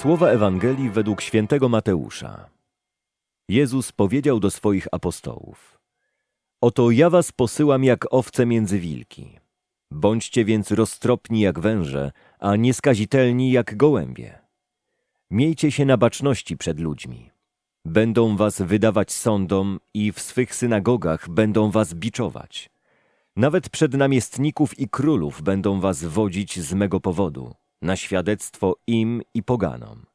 Słowa Ewangelii według świętego Mateusza. Jezus powiedział do swoich apostołów: Oto ja was posyłam jak owce między wilki. Bądźcie więc roztropni jak węże, a nieskazitelni jak gołębie. Miejcie się na baczności przed ludźmi. Będą was wydawać sądom i w swych synagogach będą was biczować. Nawet przed namiestników i królów będą was wodzić z mego powodu, na świadectwo im i poganom.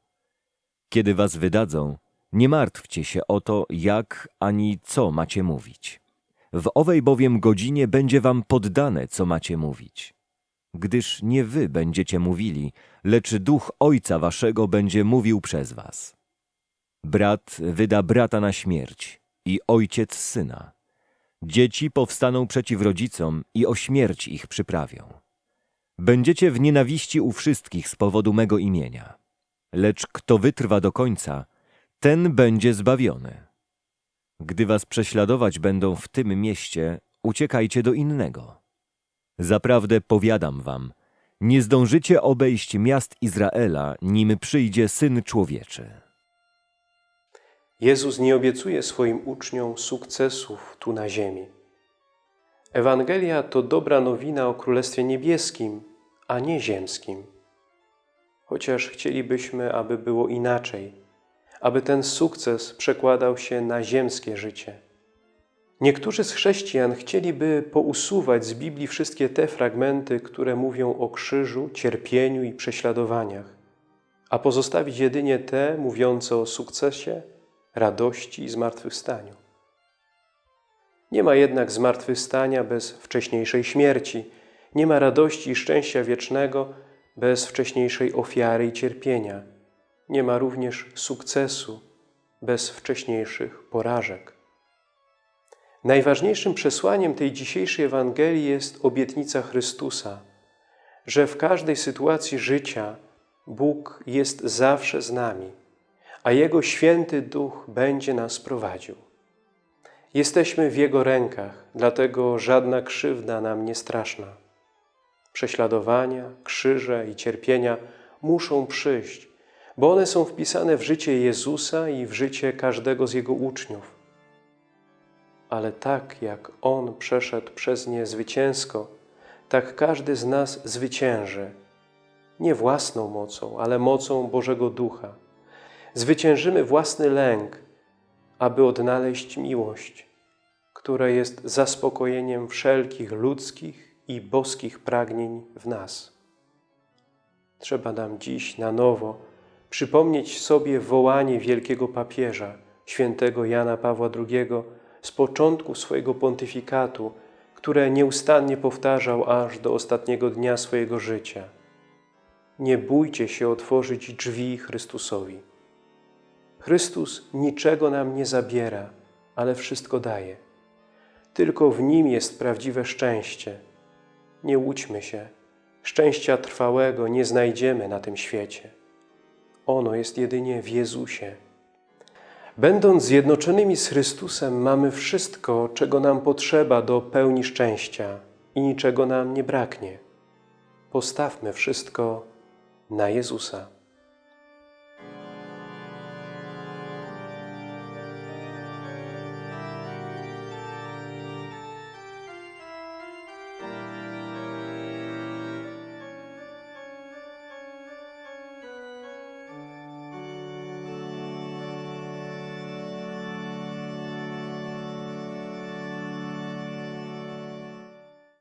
Kiedy was wydadzą, nie martwcie się o to, jak ani co macie mówić. W owej bowiem godzinie będzie wam poddane, co macie mówić. Gdyż nie wy będziecie mówili, lecz duch Ojca waszego będzie mówił przez was. Brat wyda brata na śmierć i ojciec syna. Dzieci powstaną przeciw rodzicom i o śmierć ich przyprawią. Będziecie w nienawiści u wszystkich z powodu mego imienia. Lecz kto wytrwa do końca, ten będzie zbawiony. Gdy was prześladować będą w tym mieście, uciekajcie do innego. Zaprawdę powiadam wam, nie zdążycie obejść miast Izraela, nim przyjdzie Syn Człowieczy. Jezus nie obiecuje swoim uczniom sukcesów tu na ziemi. Ewangelia to dobra nowina o Królestwie Niebieskim, a nie ziemskim. Chociaż chcielibyśmy, aby było inaczej, aby ten sukces przekładał się na ziemskie życie. Niektórzy z chrześcijan chcieliby pousuwać z Biblii wszystkie te fragmenty, które mówią o krzyżu, cierpieniu i prześladowaniach, a pozostawić jedynie te mówiące o sukcesie, radości i zmartwychwstaniu. Nie ma jednak zmartwychwstania bez wcześniejszej śmierci, nie ma radości i szczęścia wiecznego bez wcześniejszej ofiary i cierpienia. Nie ma również sukcesu bez wcześniejszych porażek. Najważniejszym przesłaniem tej dzisiejszej Ewangelii jest obietnica Chrystusa, że w każdej sytuacji życia Bóg jest zawsze z nami, a Jego Święty Duch będzie nas prowadził. Jesteśmy w Jego rękach, dlatego żadna krzywda nam nie straszna. Prześladowania, krzyże i cierpienia muszą przyjść, bo one są wpisane w życie Jezusa i w życie każdego z Jego uczniów. Ale tak jak On przeszedł przez nie zwycięsko, tak każdy z nas zwycięży, nie własną mocą, ale mocą Bożego Ducha. Zwyciężymy własny lęk, aby odnaleźć miłość, która jest zaspokojeniem wszelkich ludzkich i boskich pragnień w nas. Trzeba nam dziś na nowo przypomnieć sobie wołanie wielkiego papieża, świętego Jana Pawła II, z początku swojego pontyfikatu, które nieustannie powtarzał aż do ostatniego dnia swojego życia. Nie bójcie się otworzyć drzwi Chrystusowi. Chrystus niczego nam nie zabiera, ale wszystko daje. Tylko w Nim jest prawdziwe szczęście. Nie łudźmy się. Szczęścia trwałego nie znajdziemy na tym świecie. Ono jest jedynie w Jezusie. Będąc zjednoczonymi z Chrystusem, mamy wszystko, czego nam potrzeba do pełni szczęścia i niczego nam nie braknie. Postawmy wszystko na Jezusa.